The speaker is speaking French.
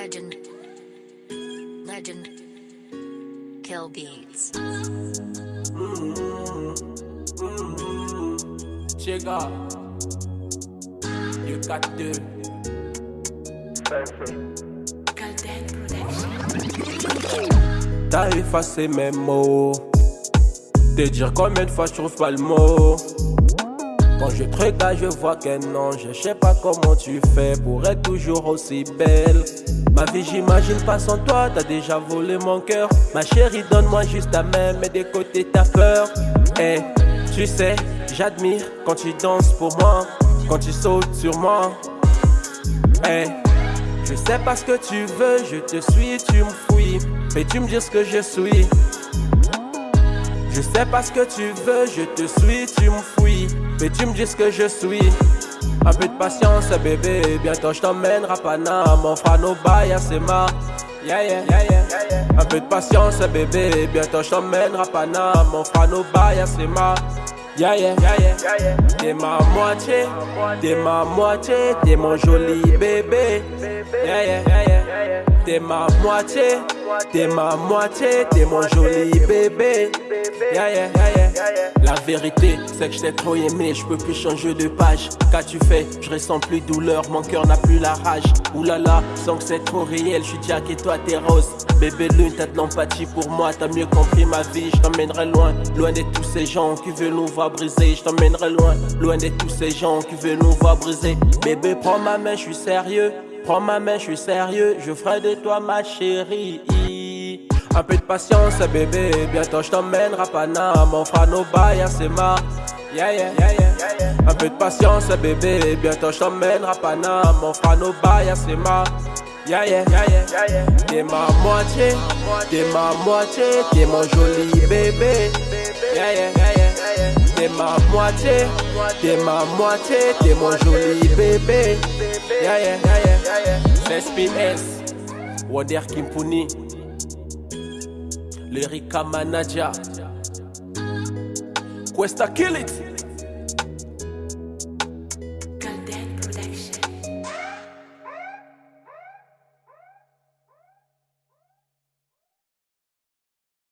Legend. Legend. Kill beats. Chega. Du 4-2. Golden Production. T'as effacé mes mots. Te dire combien de fois je trouve pas le mot. Quand je te regarde, je vois qu'un ange. Je sais pas comment tu fais pour être toujours aussi belle. Ma vie, j'imagine pas sans toi. T'as déjà volé mon cœur. Ma chérie, donne-moi juste ta main, mais des côtés t'as peur. Eh, tu sais, j'admire quand tu danses pour moi, quand tu sautes sur moi. Eh, je sais pas ce que tu veux, je te suis, tu me fouilles. Mais tu me dis ce que je suis. Je sais pas ce que tu veux, je te suis, tu me fouilles. Mais tu me dis ce que je suis. Un peu de patience, bébé. Bientôt je t'emmènerai à Paname. On fera nos bails, c'est ma. Yeah, yeah, yeah, yeah. Un peu de patience, bébé. Bientôt je t'emmènerai à Paname. On fera nos bails, c'est ma. Yeah, yeah, yeah, yeah. T'es ma moitié, t'es ma moitié, t'es mon joli bébé. Yeah, yeah. T'es ma moitié, t'es ma moitié, t'es mon joli bébé. La vérité, c'est que je t'ai trop aimé, je peux plus changer de page. Qu'as-tu fait? Je ressens plus douleur, mon cœur n'a plus la rage. Oulala, sans que c'est trop réel, je suis Jack et toi t'es rose. Bébé lune, t'as de l'empathie pour moi, t'as mieux compris ma vie, je t'emmènerai loin, loin de tous ces gens qui veulent nous voir briser. Je t'emmènerai loin, loin de tous ces gens qui veulent nous voir briser. Bébé, prends ma main, je suis sérieux. Prends ma main, je suis sérieux, je ferai de toi ma chérie. Un peu de patience, bébé, bientôt je t'emmènerai à Paname. On fera nos bails, c'est ma. Yeah, yeah, yeah, yeah. Un peu de patience, bébé, bientôt je t'emmènerai à Paname. On fera nos bails, c'est ma. Yeah, yeah, yeah, yeah. T'es ma moitié, t'es ma moitié, t'es mon joli bébé. Yeah, yeah, ma moitié, t'es ma moitié, t'es mon joli bébé. Yeah, yeah, yeah, yeah. Wader Kimpuni, Lyrica Manager. Questa kill it.